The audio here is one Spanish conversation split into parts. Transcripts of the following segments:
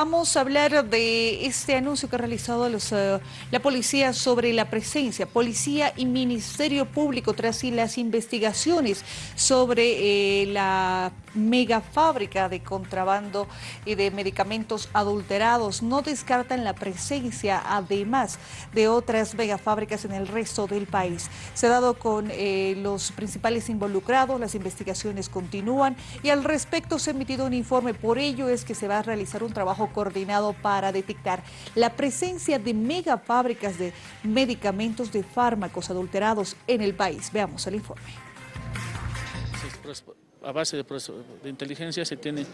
Vamos a hablar de este anuncio que ha realizado uh, la policía sobre la presencia, policía y Ministerio Público tras las investigaciones sobre eh, la megafábrica de contrabando y de medicamentos adulterados. No descartan la presencia, además de otras megafábricas en el resto del país. Se ha dado con eh, los principales involucrados, las investigaciones continúan y al respecto se ha emitido un informe. Por ello es que se va a realizar un trabajo coordinado para detectar la presencia de megafábricas de medicamentos de fármacos adulterados en el país. Veamos el informe a base de, inteligencia se tiene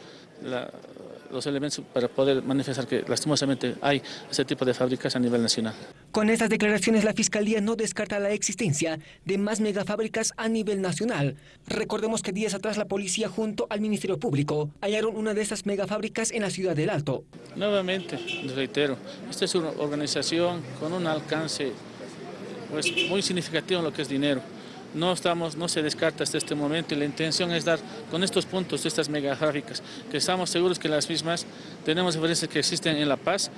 los elementos para poder manifestar que lastimosamente hay ese tipo de fábricas a nivel nacional. Con estas declaraciones la Fiscalía no descarta la existencia de más megafábricas a nivel nacional. Recordemos que días atrás la policía junto al Ministerio Público hallaron una de estas megafábricas en la ciudad del Alto. Nuevamente, reitero, esta es una organización con un alcance pues, muy significativo en lo que es dinero no, estamos, no se descarta hasta este momento y la intención es dar con estos puntos, estas megafábricas, que estamos seguros que las mismas tenemos diferencias que existen en La Paz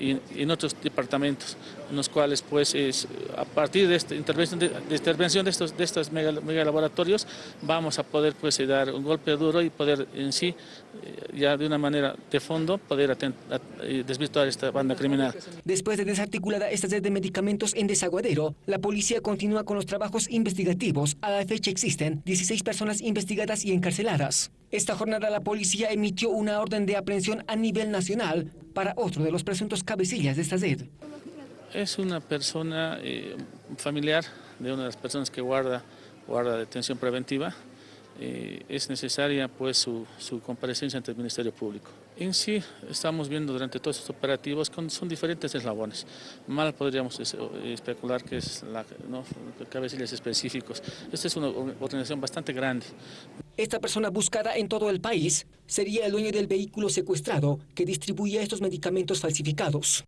y, en otros departamentos, en los cuales pues es, a partir de esta intervención de, intervención de estos, de estos mega, laboratorios vamos a poder pues dar un golpe duro y poder en sí eh, ya de una manera de fondo poder eh, desvirtuar esta banda criminal. Después de desarticulada esta red de medicamentos en desaguadero, la policía continúa con los trabajos investigativos. A la fecha existen 16 personas investigadas y encarceladas. Esta jornada la policía emitió una orden de aprehensión a nivel nacional para otro de los presuntos cabecillas de esta red. Es una persona eh, familiar de una de las personas que guarda, guarda detención preventiva. Eh, es necesaria pues su, su, comparecencia ante el Ministerio Público. En sí estamos viendo durante todos estos operativos con, son diferentes eslabones. Mal podríamos especular que es la, ¿no? cabecillas específicos. Esta es una organización bastante grande. Esta persona buscada en todo el país sería el dueño del vehículo secuestrado que distribuía estos medicamentos falsificados.